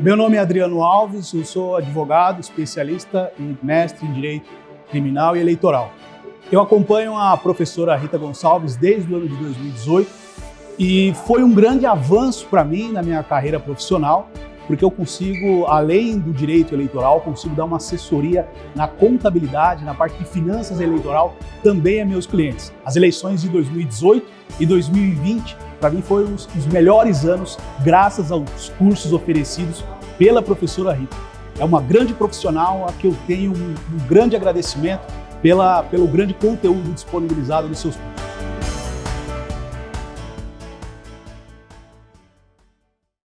Meu nome é Adriano Alves, eu sou advogado, especialista e mestre em Direito Criminal e Eleitoral. Eu acompanho a professora Rita Gonçalves desde o ano de 2018 e foi um grande avanço para mim na minha carreira profissional, porque eu consigo, além do direito eleitoral, consigo dar uma assessoria na contabilidade, na parte de finanças eleitoral, também a meus clientes. As eleições de 2018 e 2020, para mim, foram os, os melhores anos, graças aos cursos oferecidos pela professora Rita. É uma grande profissional a que eu tenho um, um grande agradecimento pela, pelo grande conteúdo disponibilizado nos seus cursos.